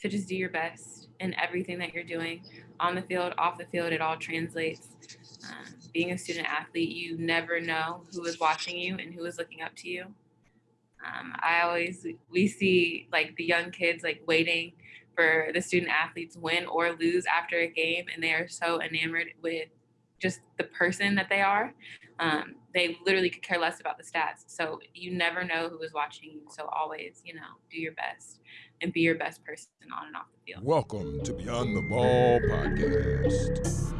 to just do your best in everything that you're doing on the field, off the field, it all translates. Um, being a student athlete, you never know who is watching you and who is looking up to you. Um, I always, we see like the young kids like waiting for the student athletes win or lose after a game, and they are so enamored with just the person that they are. Um, they literally could care less about the stats. So you never know who is watching you. So always, you know, do your best and be your best person on and off the field. Welcome to Beyond the Ball podcast.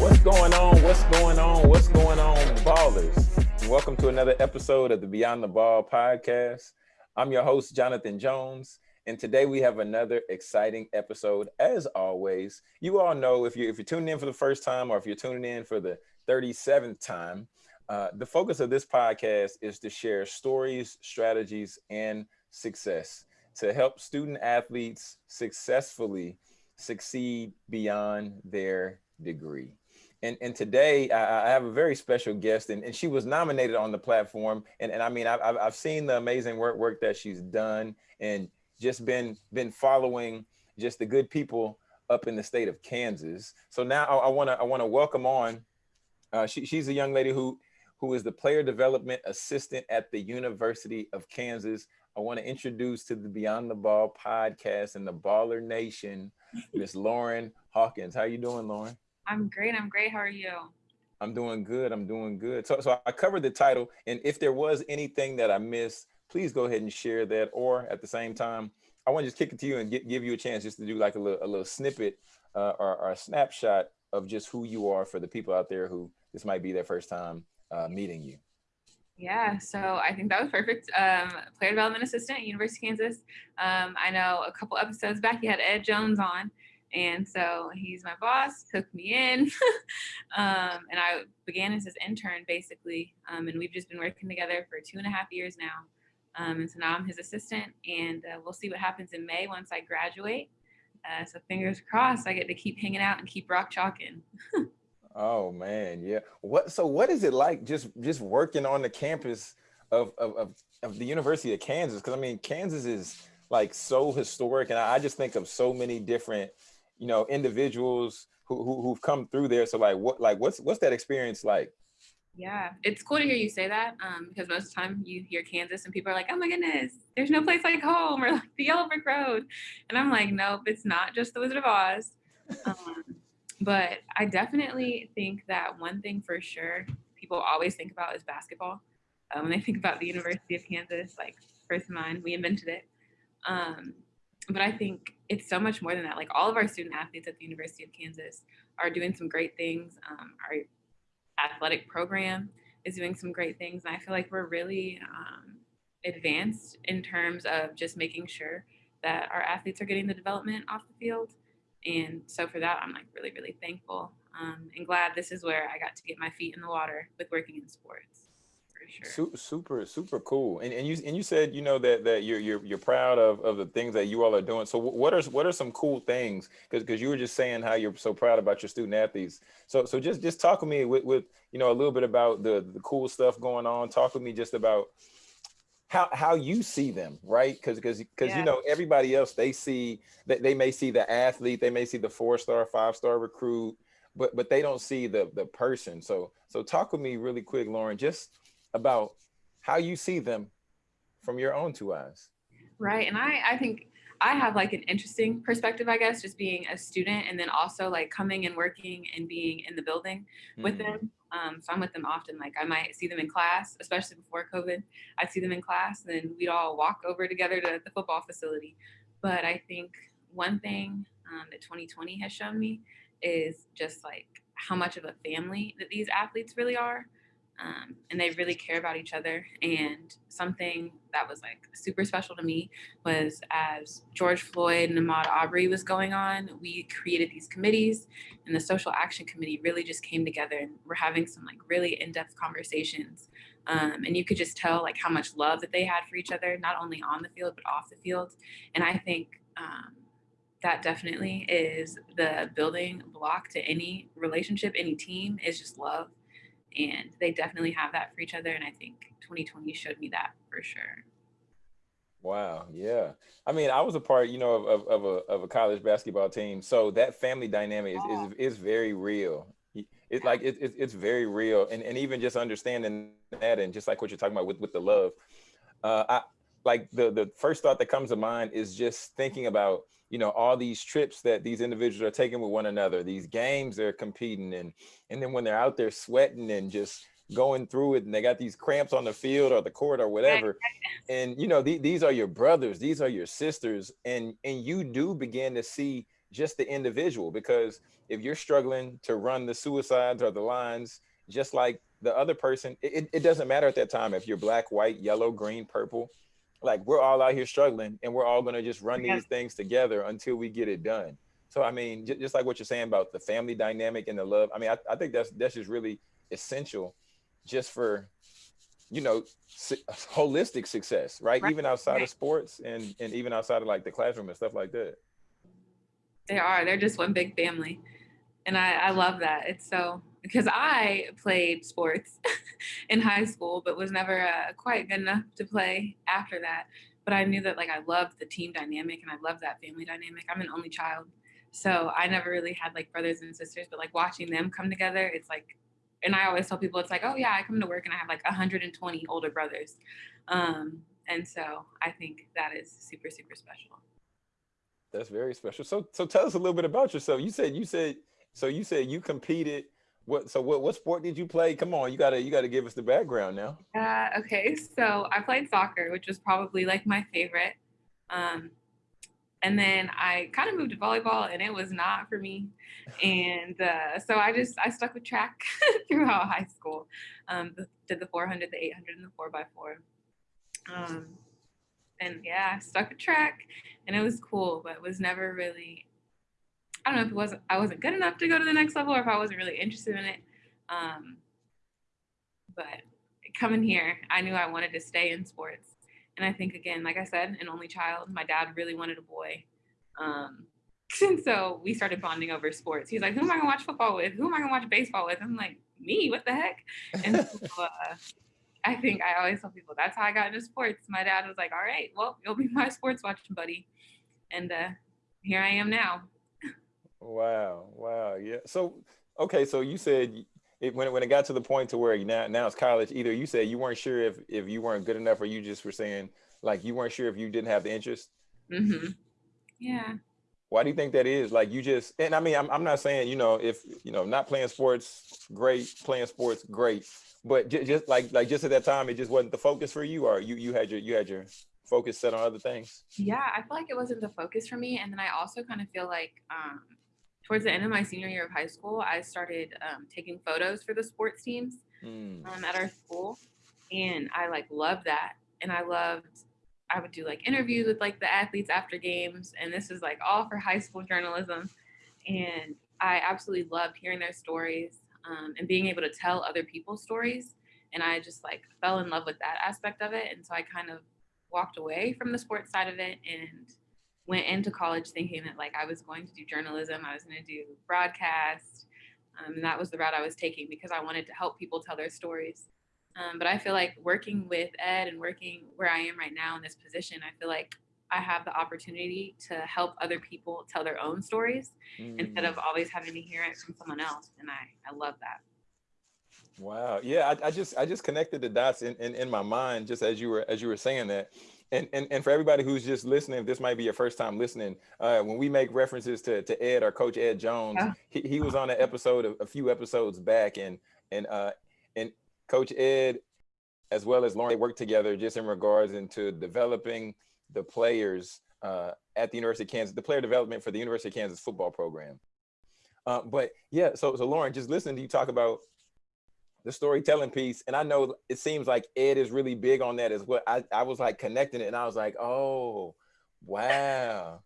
What's going on? What's going on? What's going on, ballers? Welcome to another episode of the Beyond the Ball podcast. I'm your host, Jonathan Jones, and today we have another exciting episode. As always, you all know if you if you're tuning in for the first time or if you're tuning in for the 37th time, uh, the focus of this podcast is to share stories, strategies, and success to help student athletes successfully succeed beyond their degree. And, and today I, I have a very special guest and, and she was nominated on the platform. And, and I mean, I've, I've seen the amazing work, work that she's done and just been, been following just the good people up in the state of Kansas. So now I, I wanna, I wanna welcome on, uh, she, she's a young lady who, who is the player development assistant at the University of Kansas. I want to introduce to the Beyond the Ball podcast and the Baller Nation, Miss Lauren Hawkins. How you doing, Lauren? I'm great. I'm great. How are you? I'm doing good. I'm doing good. So, so I covered the title, and if there was anything that I missed, please go ahead and share that. Or at the same time, I want to just kick it to you and get, give you a chance just to do like a little, a little snippet uh, or, or, a snapshot of just who you are for the people out there who this might be their first time uh, meeting you. Yeah, so I think that was perfect. Um, player development assistant at University of Kansas. Um, I know a couple episodes back you had Ed Jones on, and so he's my boss, took me in, um, and I began as his intern basically. Um, and we've just been working together for two and a half years now. Um, and so now I'm his assistant, and uh, we'll see what happens in May once I graduate. Uh, so fingers crossed, I get to keep hanging out and keep rock chalking. oh man, yeah. What? So what is it like just just working on the campus of of, of, of the University of Kansas? Because I mean, Kansas is like so historic, and I just think of so many different you know individuals who, who who've come through there. So like what like what's what's that experience like? Yeah, it's cool to hear you say that um, because most of the time you hear Kansas and people are like, "Oh my goodness, there's no place like home," or like the Yellow Brick Road, and I'm like, "Nope, it's not just the Wizard of Oz." Um, but I definitely think that one thing for sure people always think about is basketball. Um, when they think about the University of Kansas, like first in mind, we invented it. Um, but I think it's so much more than that. Like all of our student athletes at the University of Kansas are doing some great things. Um, our athletic program is doing some great things. And I feel like we're really um, advanced in terms of just making sure that our athletes are getting the development off the field. And so for that, I'm like really, really thankful um, and glad this is where I got to get my feet in the water with working in sports sure. Super, super cool. And, and you and you said you know that that you're you're you're proud of of the things that you all are doing. So what are what are some cool things? Because because you were just saying how you're so proud about your student athletes. So so just just talk with me with with you know a little bit about the the cool stuff going on. Talk with me just about how how you see them right because because because yeah. you know everybody else they see that they may see the athlete they may see the four star five star recruit but but they don't see the the person so so talk with me really quick lauren just about how you see them from your own two eyes. Right. And I, I think I have like an interesting perspective, I guess, just being a student and then also like coming and working and being in the building with them. Um, so I'm with them often. Like I might see them in class, especially before COVID. I'd see them in class, and then we'd all walk over together to the football facility. But I think one thing um, that 2020 has shown me is just like how much of a family that these athletes really are um, and they really care about each other. And something that was like super special to me was as George Floyd and Ahmaud Arbery was going on, we created these committees, and the Social Action Committee really just came together, and we're having some like really in-depth conversations. Um, and you could just tell like how much love that they had for each other, not only on the field but off the field. And I think um, that definitely is the building block to any relationship, any team is just love. And they definitely have that for each other. And I think 2020 showed me that for sure. Wow. Yeah. I mean, I was a part, you know, of, of, of, a, of a college basketball team. So that family dynamic is, is, is very real. It's like, it, it, it's very real. And, and even just understanding that and just like what you're talking about with, with the love, uh, I like the, the first thought that comes to mind is just thinking about, you know, all these trips that these individuals are taking with one another, these games they're competing in. And then when they're out there sweating and just going through it and they got these cramps on the field or the court or whatever and you know th these are your brothers these are your sisters and and you do begin to see just the individual because if you're struggling to run the suicides or the lines just like the other person it, it doesn't matter at that time if you're black white yellow green purple like we're all out here struggling and we're all going to just run these things together until we get it done. So i mean just like what you're saying about the family dynamic and the love i mean i, I think that's that's just really essential just for you know holistic success right, right. even outside right. of sports and and even outside of like the classroom and stuff like that. They are. They're just one big family. And i i love that. It's so because i played sports in high school but was never uh, quite good enough to play after that but i knew that like i loved the team dynamic and i loved that family dynamic i'm an only child so i never really had like brothers and sisters but like watching them come together it's like and I always tell people it's like, oh yeah, I come to work and I have like 120 older brothers. Um, and so I think that is super, super special. That's very special. So so tell us a little bit about yourself. You said you said so you said you competed. What so what what sport did you play? Come on, you gotta you gotta give us the background now. Uh, okay, so I played soccer, which was probably like my favorite. Um, and then I kind of moved to volleyball and it was not for me. And uh, so I just, I stuck with track throughout high school. Um, did the 400, the 800 and the four by four. Um, and yeah, stuck with track and it was cool, but was never really, I don't know if it wasn't, I wasn't good enough to go to the next level or if I wasn't really interested in it. Um, but coming here, I knew I wanted to stay in sports. And I think again, like I said, an only child, my dad really wanted a boy. Um, and so we started bonding over sports. He's like, who am I gonna watch football with? Who am I gonna watch baseball with? I'm like, me, what the heck? And so, uh, I think I always tell people that's how I got into sports. My dad was like, all right, well, you'll be my sports watching buddy. And uh, here I am now. Wow. Wow. Yeah. So, okay. So you said it, when, it, when it got to the point to where now, now it's college, either you said you weren't sure if, if you weren't good enough or you just were saying like you weren't sure if you didn't have the interest. Mm-hmm. Yeah. Why do you think that is? Like you just, and I mean, I'm, I'm not saying, you know, if, you know, not playing sports, great, playing sports, great. But just, just like, like just at that time, it just wasn't the focus for you or you, you had your, you had your focus set on other things? Yeah, I feel like it wasn't the focus for me. And then I also kind of feel like, um, towards the end of my senior year of high school, I started um, taking photos for the sports teams mm. um, at our school, and I like loved that. And I loved, I would do like interviews with like the athletes after games, and this is like all for high school journalism. And I absolutely loved hearing their stories um, and being able to tell other people's stories. And I just like fell in love with that aspect of it. And so I kind of walked away from the sports side of it and went into college thinking that like I was going to do journalism, I was going to do broadcast, um, and that was the route I was taking because I wanted to help people tell their stories. Um, but I feel like working with Ed and working where I am right now in this position, I feel like I have the opportunity to help other people tell their own stories mm. instead of always having to hear it from someone else. And I, I love that. Wow. Yeah, I, I just I just connected the dots in, in, in my mind just as you were as you were saying that and, and, and for everybody who's just listening, this might be your first time listening. Uh, when we make references to, to Ed or Coach Ed Jones, yeah. he, he was on an episode of, a few episodes back, and and uh, and Coach Ed, as well as Lauren, they worked together just in regards into developing the players uh, at the University of Kansas, the player development for the University of Kansas football program. Uh, but yeah, so so Lauren, just listening to you talk about the storytelling piece. And I know it seems like Ed is really big on that as well. I, I was like connecting it and I was like, oh, wow.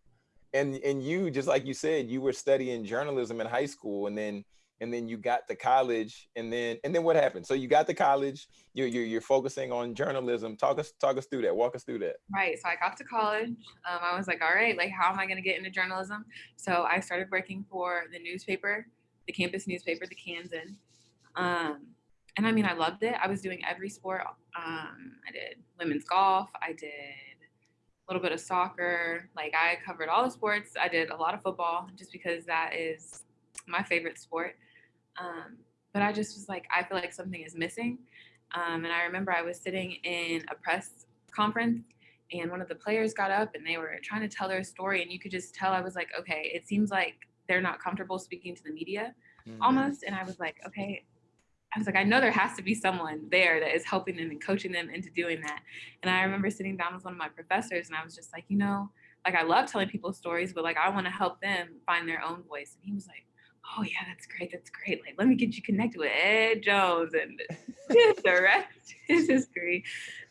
And and you, just like you said, you were studying journalism in high school and then and then you got to college and then and then what happened so you got to college you're, you're, you're focusing on journalism talk us talk us through that walk us through that right so i got to college um, i was like all right like how am i going to get into journalism so i started working for the newspaper the campus newspaper the kansan um, and i mean i loved it i was doing every sport um, i did women's golf i did a little bit of soccer like i covered all the sports i did a lot of football just because that is my favorite sport um, but I just was like, I feel like something is missing. Um, and I remember I was sitting in a press conference and one of the players got up and they were trying to tell their story. And you could just tell I was like, okay, it seems like they're not comfortable speaking to the media mm-hmm. almost. And I was like, okay, I was like, I know there has to be someone there that is helping them and coaching them into doing that. And I remember sitting down with one of my professors and I was just like, you know, like I love telling people stories, but like I want to help them find their own voice. And he was like, oh yeah, that's great, that's great. Like, let me get you connected with Ed Jones and the rest is history.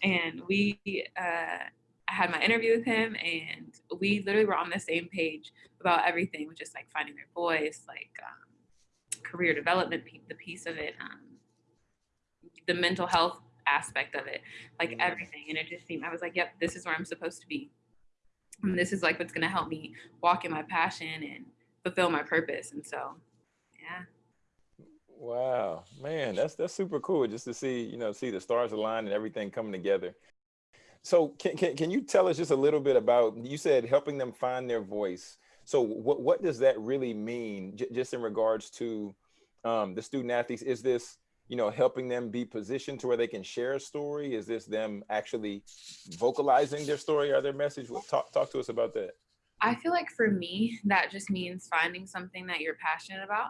And we, uh, I had my interview with him, and we literally were on the same page about everything, just like finding their voice, like um, career development, the piece of it, um, the mental health aspect of it, like everything. And it just seemed, I was like, yep, this is where I'm supposed to be. And this is like what's going to help me walk in my passion and fulfill my purpose. And so, yeah. Wow, man, that's that's super cool just to see, you know, see the stars align and everything coming together. So can, can, can you tell us just a little bit about, you said helping them find their voice. So what, what does that really mean J just in regards to um, the student athletes? Is this, you know, helping them be positioned to where they can share a story? Is this them actually vocalizing their story or their message? Talk, talk to us about that. I feel like for me, that just means finding something that you're passionate about.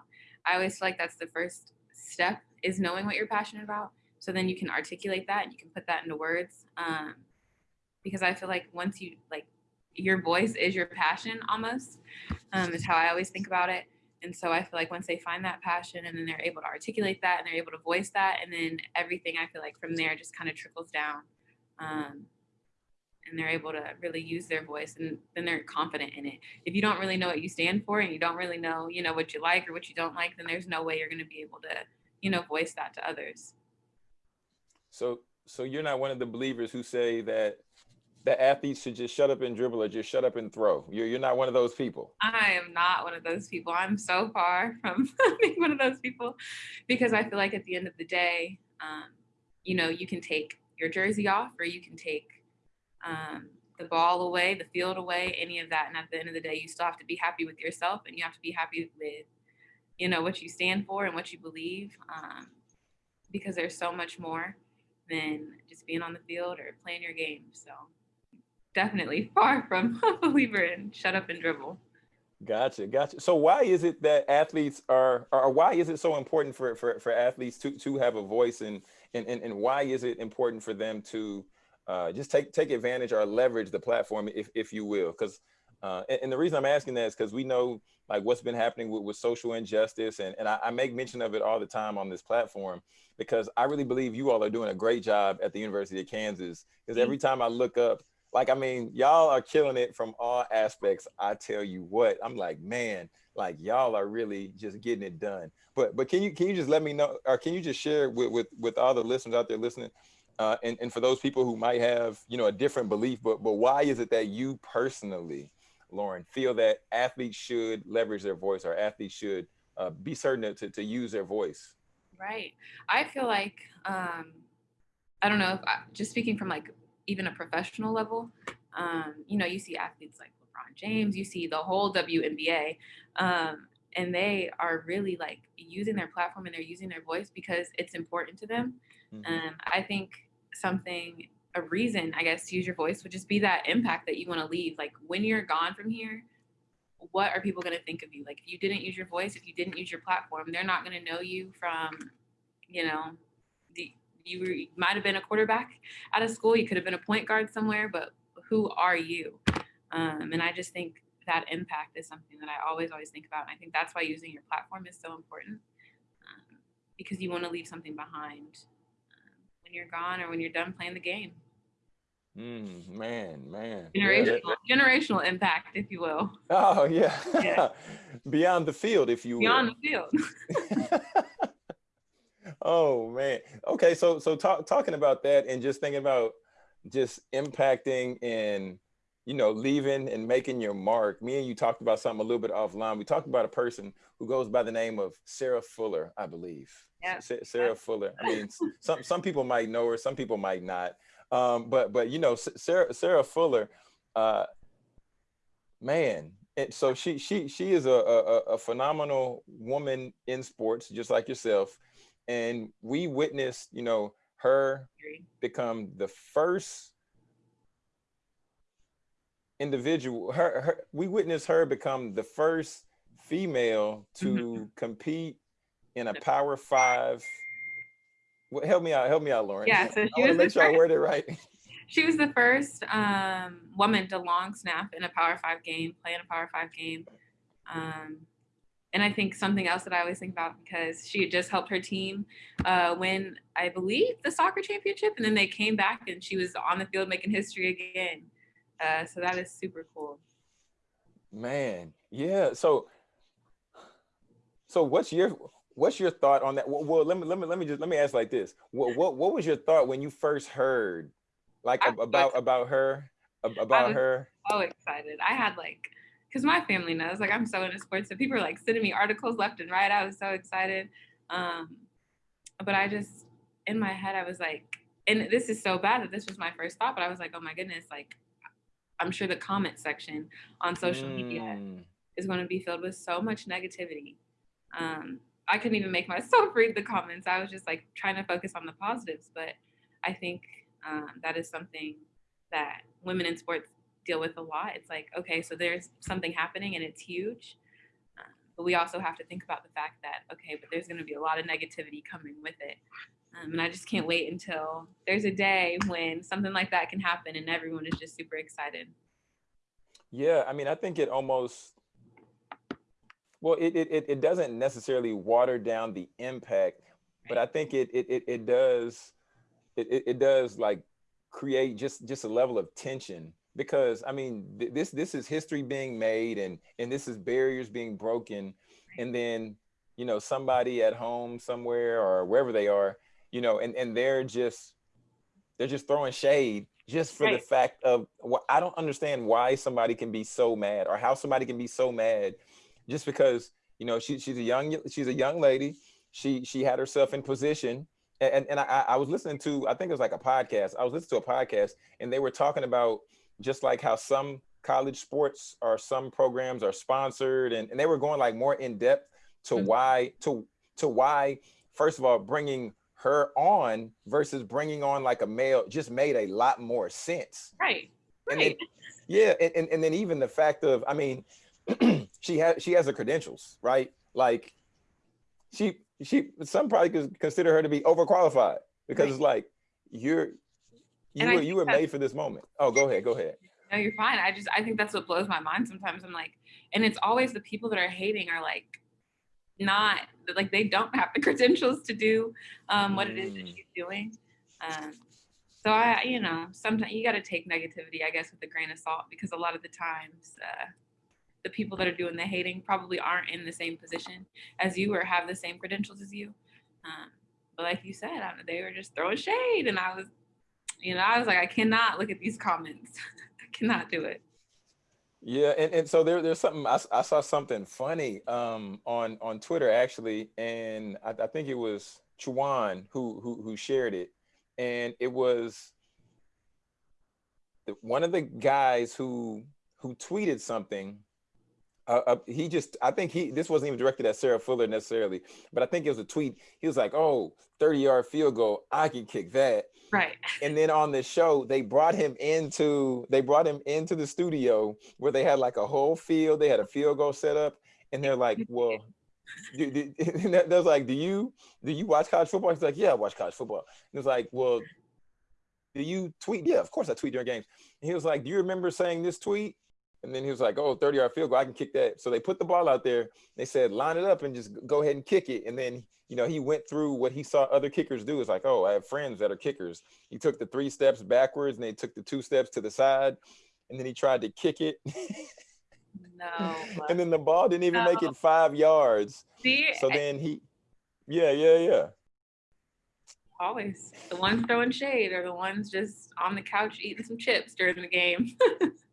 I always feel like that's the first step is knowing what you're passionate about. So then you can articulate that and you can put that into words. Um, because I feel like once you like your voice is your passion almost, um, is how I always think about it. And so I feel like once they find that passion and then they're able to articulate that and they're able to voice that, and then everything I feel like from there just kind of trickles down. Um, and they're able to really use their voice and then they're confident in it. If you don't really know what you stand for and you don't really know, you know, what you like or what you don't like, then there's no way you're going to be able to, you know, voice that to others. So, so you're not one of the believers who say that the athletes should just shut up and dribble or just shut up and throw. You're, you're not one of those people. I am not one of those people. I'm so far from being one of those people because I feel like at the end of the day, um, you know, you can take your jersey off or you can take um, the ball away, the field away, any of that. And at the end of the day, you still have to be happy with yourself and you have to be happy with, you know, what you stand for and what you believe. Um, because there's so much more than just being on the field or playing your game. So definitely far from a believer in shut up and dribble. Gotcha, gotcha. So why is it that athletes are, or why is it so important for, for, for athletes to, to have a voice and, and, and why is it important for them to uh, just take take advantage or leverage the platform, if if you will, because. Uh, and, and, the reason I'm asking that is because we know like what's been happening with, with social injustice, and, and I, I, make mention of it all the time on this platform because I really believe you all are doing a great job at the University of Kansas. Because every mm-hmm. time I look up, like I mean, y'all are killing it from all aspects. I tell you what, I'm like, man, like y'all are really just getting it done. But but can you can you just let me know, or can you just share with with with all the listeners out there listening? Uh, and, and for those people who might have, you know, a different belief, but but why is it that you personally, Lauren, feel that athletes should leverage their voice or athletes should uh, be certain to, to use their voice? Right. I feel like, um, I don't know, I, just speaking from like even a professional level, um, you know, you see athletes like LeBron James, you see the whole WNBA, um, and they are really like using their platform and they're using their voice because it's important to them. Mm-hmm. Um, I think something a reason i guess to use your voice would just be that impact that you want to leave like when you're gone from here what are people going to think of you like if you didn't use your voice if you didn't use your platform they're not going to know you from you know you were, might have been a quarterback out of school you could have been a point guard somewhere but who are you um, and i just think that impact is something that i always always think about and i think that's why using your platform is so important um, because you want to leave something behind when you're gone or when you're done playing the game. Mm, man, man. generational yeah. generational impact, if you will. Oh yeah, yeah. beyond the field, if you beyond will. Beyond the field. oh man. Okay, so so talk, talking about that and just thinking about just impacting and you know leaving and making your mark. Me and you talked about something a little bit offline. We talked about a person who goes by the name of Sarah Fuller, I believe. Yeah. Sarah Fuller. I mean, some some people might know her, some people might not. Um, but but you know, Sarah Sarah Fuller, uh, man. And so she she she is a, a, a phenomenal woman in sports, just like yourself. And we witnessed, you know, her become the first individual. Her, her we witnessed her become the first female to mm-hmm. compete in a Power Five well, help me out. Help me out, Lauren. Yeah, so she I was make sure first, I word it right. She was the first um, woman to long snap in a Power Five game, play in a Power Five game. Um, and I think something else that I always think about because she had just helped her team uh, win, I believe, the soccer championship, and then they came back and she was on the field making history again. Uh, so that is super cool. Man, yeah. So, so what's your what's your thought on that? Well, well, let me let me let me just let me ask like this. What what what was your thought when you first heard like about about her about her? So excited. I had like because my family knows like I'm so into sports, so people are like sending me articles left and right. I was so excited. Um, but I just in my head I was like, and this is so bad that this was my first thought, but I was like, oh my goodness, like I'm sure the comment section on social mm. media is going to be filled with so much negativity. Um, I couldn't even make myself read the comments. I was just like trying to focus on the positives. But I think um, that is something that women in sports deal with a lot. It's like, okay, so there's something happening and it's huge. Um, but we also have to think about the fact that, okay, but there's going to be a lot of negativity coming with it. Um, and I just can't wait until there's a day when something like that can happen and everyone is just super excited. Yeah, I mean, I think it almost well, it, it, it doesn't necessarily water down the impact, but I think it, it, it, it does, it, it does like create just, just a level of tension because I mean, th this, this is history being made and, and this is barriers being broken. And then, you know, somebody at home somewhere or wherever they are, you know, and, and they're just, they're just throwing shade just for right. the fact of what I don't understand why somebody can be so mad or how somebody can be so mad just because you know she, she's a young she's a young lady she she had herself in position and and I, I was listening to i think it was like a podcast i was listening to a podcast and they were talking about just like how some college sports or some programs are sponsored and, and they were going like more in depth to mm -hmm. why to to why first of all bringing her on versus bringing on like a male just made a lot more sense right right then, yeah and, and, and then even the fact of i mean she has she has the credentials, right? Like she she some probably could consider her to be overqualified because right. it's like you're you and were you were made for this moment. Oh, go ahead, go ahead. No, you're fine. I just I think that's what blows my mind sometimes. I'm like, and it's always the people that are hating are like not like they don't have the credentials to do um, what it is that mm. she's doing. Um, so I, you know, sometimes you got to take negativity, I guess, with a grain of salt because a lot of the times uh, the people that are doing the hating probably aren't in the same position as you or have the same credentials as you. Um, but like you said, I, they were just throwing shade, and I was, you know, I was like, I cannot look at these comments. I cannot do it. Yeah, and, and so there, there's something I, I saw something funny um, on on Twitter actually, and I, I think it was Chuan who who who shared it, and it was one of the guys who who tweeted something uh, uh, he just, I think he, this wasn't even directed at Sarah Fuller necessarily, but I think it was a tweet. He was like, oh, 30 yard field goal, I can kick that. Right. And then on the show, they brought him into, they brought him into the studio where they had like a whole field, they had a field goal set up and they're like, well, do, do, was like, do you, do you watch college football? He's like, yeah, I watch college football. And it's like, well, do you tweet? Yeah, of course I tweet during games. And he was like, do you remember saying this tweet? And then he was like, oh, 30 yard field goal, I can kick that. So they put the ball out there. They said, line it up and just go ahead and kick it. And then, you know, he went through what he saw other kickers do. It's like, oh, I have friends that are kickers. He took the three steps backwards and they took the two steps to the side. And then he tried to kick it. No. and then the ball didn't even No. make it five yards. See, So then he, yeah, yeah, yeah. always the ones throwing shade are the ones just on the couch eating some chips during the game.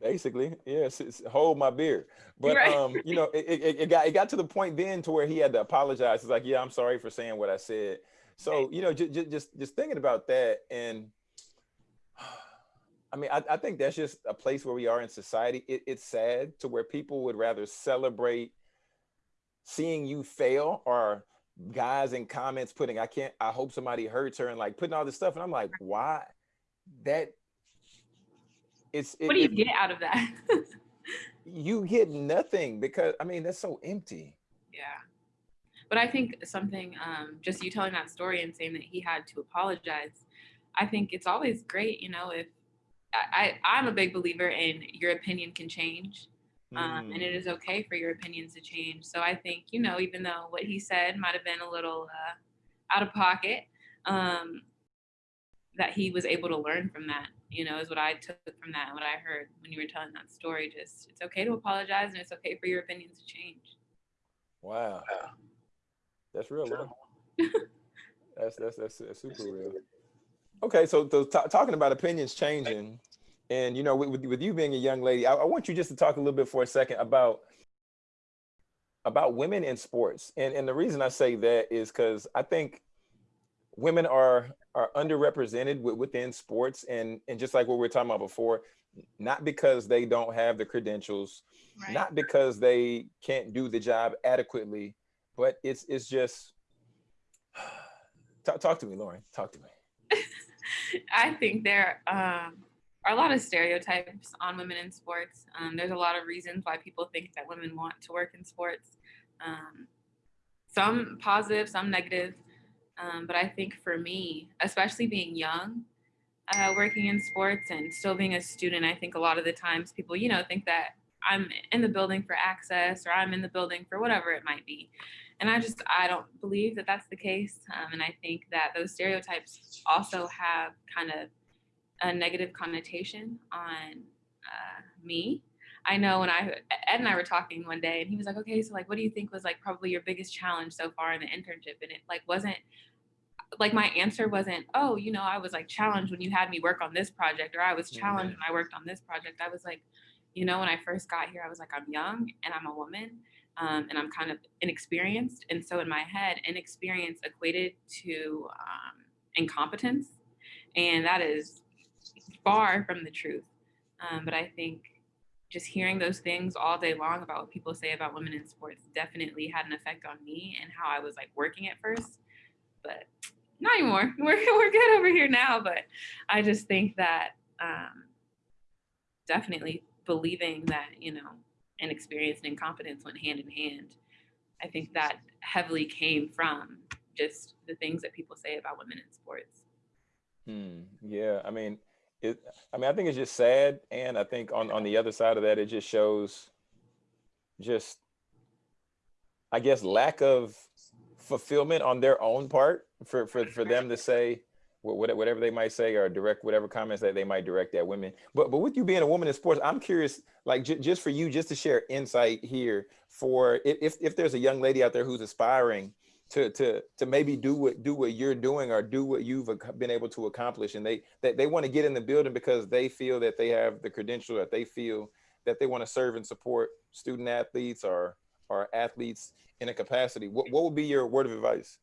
Basically, yes, it's, hold my beer. But Right. um, you know, it, it, it got it got to the point then to where he had to apologize. He's like, "Yeah, I'm sorry for saying what I said." So you know, just just just thinking about that, and I mean, I, I think that's just a place where we are in society. It, it's sad to where people would rather celebrate seeing you fail or guys in comments putting, "I can't," I hope somebody hurts her, and like putting all this stuff, and I'm like, why? That it's it, what do you it- get out of that? you get nothing because I mean that's so empty. yeah. But I think something, um, just you telling that story and saying that he had to apologize, I think it's always great, you know, if I, I, I'm a big believer in your opinion can change. um, and it Mm. okay for your opinions to change. So I think you know, even though what he said might have been a little uh, out of pocket, um, that he was able to learn from that. You know, is what I took from that. and What I heard when you were telling that story. Just it's okay to apologize, and it's okay for your opinions to change. Wow, that's real. Lord. that's, that's that's that's super real. Okay, so, so ta- talking about opinions changing, and you know, with, with, with you being a young lady, I, I want you just to talk a little bit for a second about about women in sports, and and the reason I say that is because I think women are are underrepresented within sports, and and just like what we were talking about before, not because they don't have the credentials, Right. not because they can't do the job adequately, but it's it's just talk, talk to me, Lauren. Talk to me. I think there um, are a lot of stereotypes on women in sports. Um, there's a lot of reasons why people think that women want to work in sports. Um, some positive, some negative. Um, but I think for me, especially being young, uh, working in sports and still being a student, I think a lot of the times people, you know, think that I'm in the building for access or I'm in the building for whatever it might be. And I just, I don't believe that that's the case. Um, and I think that those stereotypes also have kind of a negative connotation on uh, me. I know when I, Ed and I were talking one day and he was like, okay, so like, what do you think was like probably your biggest challenge so far in the internship? And it like wasn't, like my answer wasn't, oh, you know, I was like challenged when you had me work on this project, or I was challenged when I worked on this project. I was like, you know, when I first got here, I was like, I'm young and I'm a woman um, and I'm kind of inexperienced. And so in my head, inexperience equated to um, incompetence. And that is far from the truth. Um, but I think just hearing those things all day long about what people say about women in sports definitely had an effect on me and how I was like working at first. But not anymore. We're, we're good over here now. But I just think that um, definitely believing that, you know, and experience and incompetence went hand in hand. I think that heavily came from just the things that people say about women in sports. Hmm. Yeah, I mean, it. I mean, I think it's just sad, and I think on on the other side of that, it just shows, just, I guess, lack of fulfillment on their own part for for for them to say whatever they might say or direct whatever comments that they might direct at women. But but with you being a woman in sports, I'm curious, like just for you, just to share insight here for if, if there's a young lady out there who's aspiring to to to maybe do what do what you're doing or do what you've been able to accomplish. And they that they want to get in the building because they feel that they have the credential that they feel that they want to serve and support student athletes or or athletes in a capacity. What, what would be your word of advice?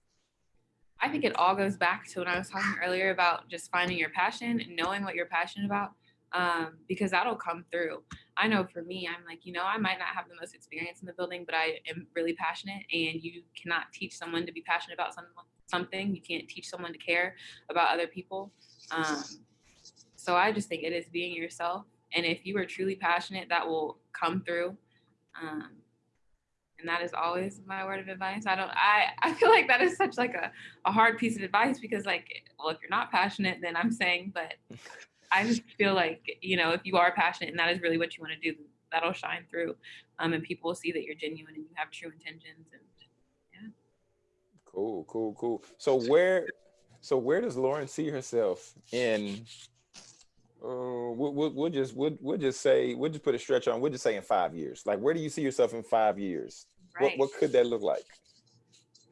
I think it all goes back to what I was talking earlier about just finding your passion and knowing what you're passionate about, um, because that'll come through. I know for me, I'm like, you know, I might not have the most experience in the building, but I am really passionate, and you cannot teach someone to be passionate about some, something. You can't teach someone to care about other people. Um, so I just think it is being yourself, and if you are truly passionate, that will come through. Um, and that is always my word of advice i don't i i feel like that is such like a, a hard piece of advice because like well if you're not passionate then i'm saying but I just feel like, you know, if you are passionate and that is really what you want to do, that'll shine through. Um, and people will see that you're genuine and you have true intentions and yeah. Cool, cool, cool. So where so where does Lauren see herself in uh, we'll, we'll, we'll just we'll, we'll just say we'll just put a stretch on. We'll just say in five years. Like, where do you see yourself in five years? Right. What what could that look like?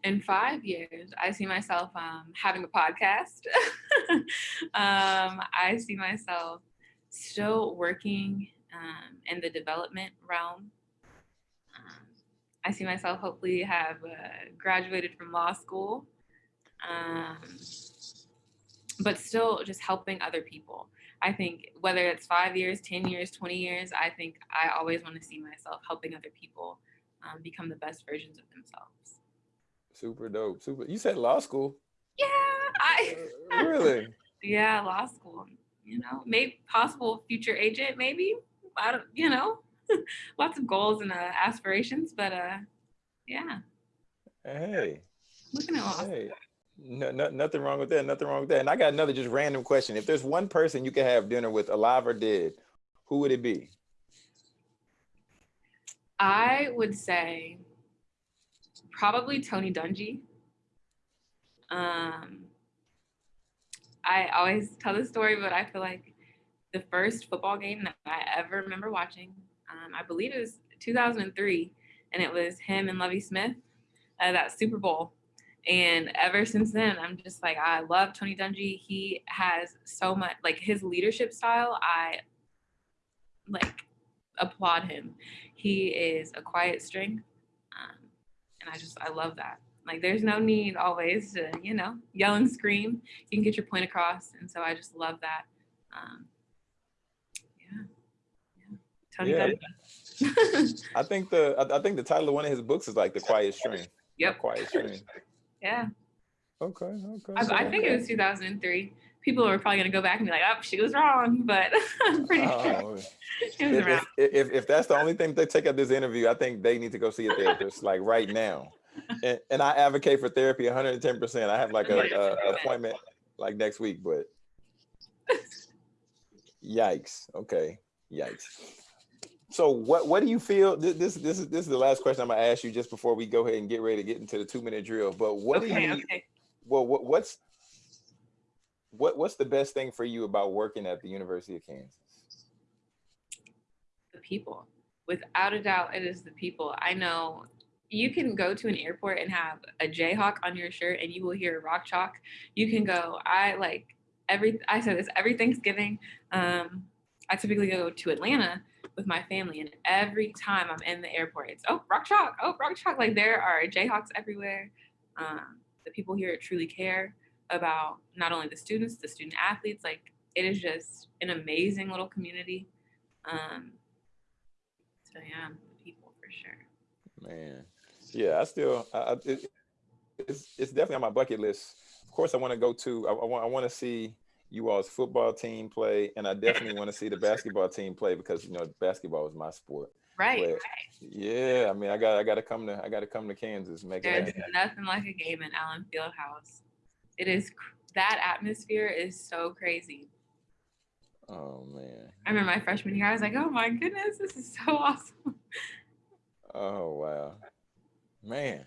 in five years, I see myself um, having a podcast. um, I see myself still working um, in the development realm. Um, I see myself hopefully have uh, graduated from law school, um, but still just helping other people. I think whether it's five years, 10 years, 20 years, I think I always want to see myself helping other people um, become the best versions of themselves. Super dope. Super. You said law school. Yeah, I Uh, really? yeah, law school. You know, maybe possible future agent, maybe. I don't, you know, lots of goals and uh, aspirations, but uh, yeah, Hey, looking at law. school. hey. No, no, nothing wrong with that. Nothing wrong with that. And I got another just random question. If there's one person you could have dinner with, alive or dead, who would it be? I would say probably Tony Dungy. Um, I always tell this story, but I feel like the first football game that I ever remember watching, um, I believe it was 2003, and it was him and Lovie Smith, uh, that Super Bowl. And ever since then, I'm just like, I love Tony Dungy. He has so much, like his leadership style, I like applaud him. He is a quiet strength. Um, and I just, I love that. Like, there's no need always to, you know, yell and scream. You can get your point across. And so I just love that. Um, yeah. yeah. Tony Yeah. I think the I, think the title of one of his books is like The Quiet Strength. yep. Quiet Strength. Yeah. Okay. Okay. I, I think it was 2003. People are probably going to go back and be like, oh, she was wrong. But I'm pretty sure Oh, it was if, around. if, if, if that's the only thing they take out this interview, I think they need to go see a therapist like right now. And, and I advocate for therapy 110%. I have like a, a appointment like next week, but yikes. Okay. Yikes. So what what do you feel? This this this is this is the last question I'm gonna ask you just before we go ahead and get ready to get into the two minute drill. But what do you okay. well what what's what what's the best thing for you about working at the University of Kansas? the people. Without a doubt, it is the people. I know you can go to an airport and have a Jayhawk on your shirt and you will hear rock chalk. You can go, I like every, I said this every Thanksgiving. Um, I typically go to Atlanta with my family, and every time I'm in the airport, it's, oh, rock chalk, oh, rock chalk. Like there are Jayhawks everywhere. Um, the people here truly care about not only the students, the student athletes. Like it is just an amazing little community. Um, so yeah, people for sure. Man, yeah, I still, I, it, it's it's definitely on my bucket list. Of course, I want to go to, I, I want I want to see you all's football team play, and I definitely want to see the basketball team play because you know basketball is my sport. Right, But- right. Yeah, I mean, I got I got to come to I got to come to Kansas, make There's it happen. nothing like a game in Allen Fieldhouse. It is that atmosphere is so crazy. Oh man, I remember my freshman year, I was like, oh my goodness, this is so awesome. oh wow, man.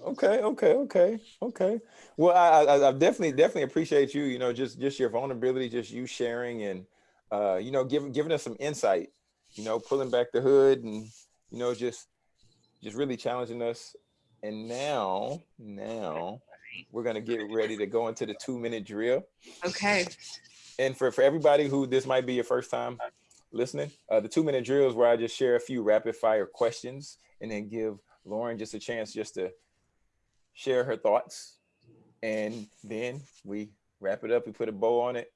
Okay, okay, okay, okay. Well, I, I I definitely definitely appreciate you. You know, just just your vulnerability, just you sharing and uh, you know, giving giving us some insight. You know, pulling back the hood and you know, just just really challenging us. And now, now we're gonna get ready to go into the two minute drill. Okay. And for for everybody who this might be your first time listening, uh, the two minute drill is where I just share a few rapid fire questions and then give Lauren just a chance just to share her thoughts. And then we wrap it up, we put a bow on it,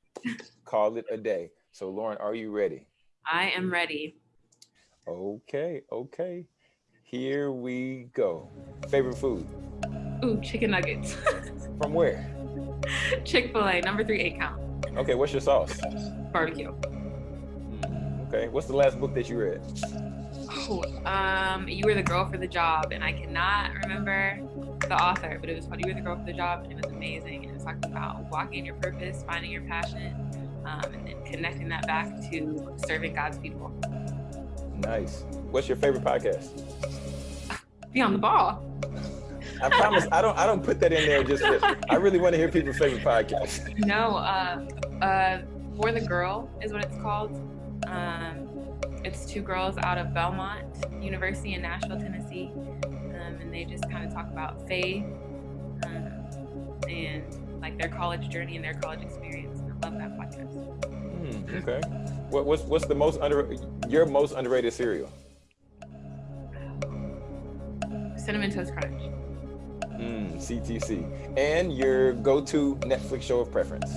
call it a day. So Lauren, are you ready? I am ready. Okay, okay. Here we go. Favorite food? Ooh, chicken nuggets. From where? Chick fil A, number three, eight count. Okay, what's your sauce? Barbecue. Mm, Okay, what's the last book that you read? Oh, um, you were the girl for the job, and I cannot remember the author, but it was called You Were the Girl for the Job, and it was amazing. And it talked about walking your purpose, finding your passion, um, and then connecting that back to serving God's people. Nice. What's your favorite podcast? Beyond the Ball. I promise I don't I don't put that in there just for, I really want to hear people's favorite podcast. No, uh, uh, For the Girl is what it's called. Um, it's two girls out of Belmont University in Nashville, Tennessee, um, and they just kind of talk about faith um, and like their college journey and their college experience. I love that podcast. Hmm, okay. What, what's what's the most under your most underrated cereal? Cinnamon Toast Crunch. Mm, CTC. And your go-to Netflix show of preference?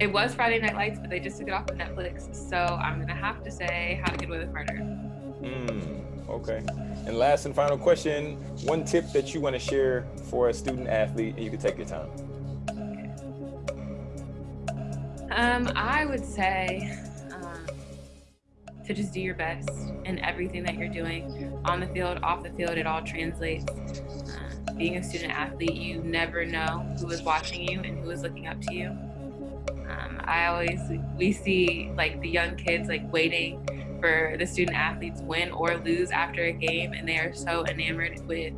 It was Friday Night Lights, but they just took it off of Netflix. So I'm gonna have to say How to Get Away with Murder. Mm, okay. And last and final question: one tip that you want to share for a student athlete, and you can take your time. Um, I would say um, to just do your best in everything that you're doing on the field, off the field. It all translates. Uh, being a student athlete, you never know who is watching you and who is looking up to you. Um, I always we see like the young kids like waiting for the student athletes win or lose after a game, and they are so enamored with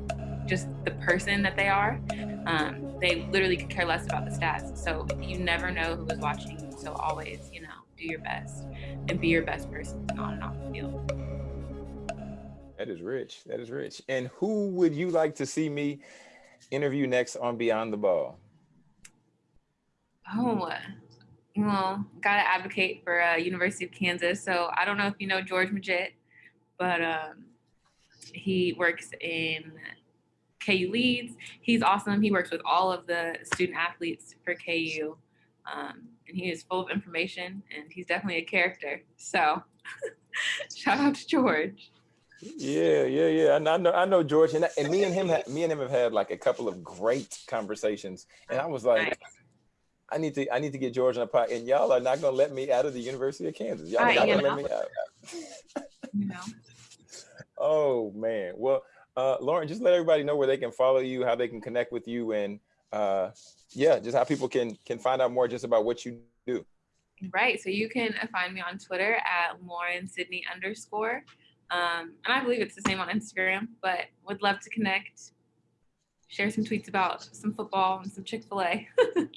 just the person that they are. Um, they literally could care less about the stats. So you never know who is watching. So always, you know, do your best and be your best person on and off the field. That is rich. That is rich. And who would you like to see me interview next on Beyond the Ball? Oh, well, gotta advocate for uh, University of Kansas. So I don't know if you know George Majette, but um, he works in KU Leads. He's awesome. He works with all of the student athletes for KU. Um, and he is full of information and he's definitely a character. So shout out to George. Yeah, yeah, yeah. I know, I know George, and, and me and him, me and him have had like a couple of great conversations, and I was like, nice. I need to, I need to get George on the pod, and y'all are not gonna let me out of the University of Kansas. Y'all not gonna let me out. you know. Oh man. Well, uh, Lauren, just let everybody know where they can follow you, how they can connect with you, and uh, yeah, just how people can can find out more just about what you do. Right. So you can find me on Twitter at Lauren Sydney underscore. Um, and I believe it's the same on Instagram, but would love to connect, share some tweets about some football and some Chick-fil-A.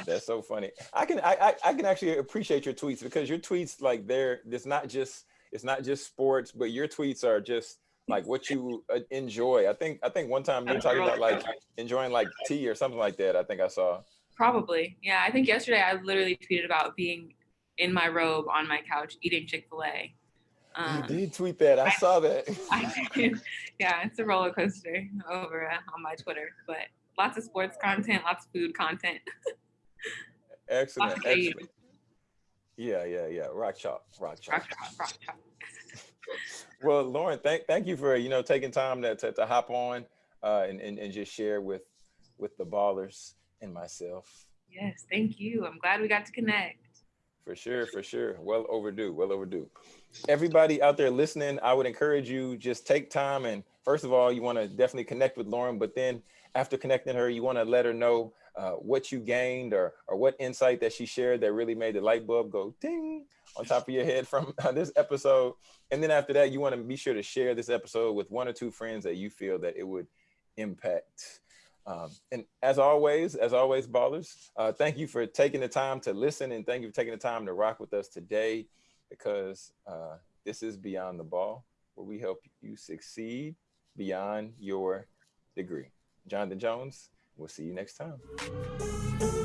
That's so funny. I can I, I can actually appreciate your tweets because your tweets like they're it's not just it's not just sports, but your tweets are just like what you uh, enjoy. I think I think one time you were talking about like enjoying like tea or something like that. I think I saw. Probably, yeah. I think yesterday I literally tweeted about being in my robe on my couch eating Chick Fil A. Um, you did tweet that. I, I saw that. I did. Yeah, it's a roller coaster over uh, on my Twitter, but lots of sports content, lots of food content. excellent, excellent. Yeah, yeah, yeah. Rock chop, rock chalk. Rock chalk, rock chalk. well, Lauren, thank thank you for you know taking time to to, to hop on uh, and, and and just share with with the ballers and myself. Yes, thank you. I'm glad we got to connect. For sure, for sure. Well overdue, well overdue. Everybody out there listening, I would encourage you just take time and first of all, you want to definitely connect with Lauren, but then after connecting her, you want to let her know uh, what you gained or or what insight that she shared that really made the light bulb go ding on top of your head from uh, this episode. And then after that, you want to be sure to share this episode with one or two friends that you feel that it would impact. Um, and as always, as always, ballers, uh, thank you for taking the time to listen and thank you for taking the time to rock with us today because uh, this is Beyond the Ball, where we help you succeed beyond your degree. Jonathan Jones, we'll see you next time.